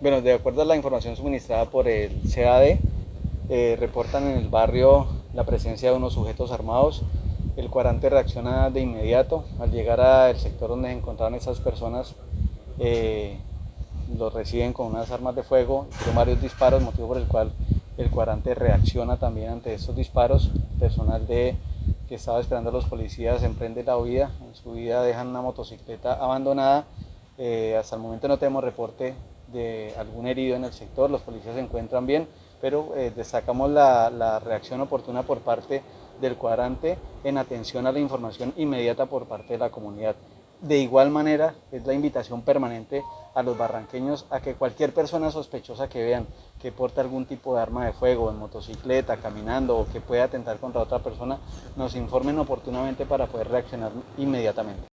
Bueno, de acuerdo a la información suministrada por el CAD, eh, reportan en el barrio la presencia de unos sujetos armados. El cuarante reacciona de inmediato. Al llegar al sector donde se encontraban esas personas, eh, los reciben con unas armas de fuego, con varios disparos, motivo por el cual el cuadrante reacciona también ante estos disparos. Personal de, que estaba esperando a los policías emprende la huida. En su vida dejan una motocicleta abandonada. Eh, hasta el momento no tenemos reporte de algún herido en el sector, los policías se encuentran bien, pero eh, destacamos la, la, reacción oportuna por parte del cuadrante en atención a la información inmediata por parte de la comunidad. De igual manera, es la invitación permanente a los barranqueños a que cualquier persona sospechosa que vean que porta algún tipo de arma de fuego en motocicleta, caminando o que pueda atentar contra otra persona, nos informen oportunamente para poder reaccionar inmediatamente.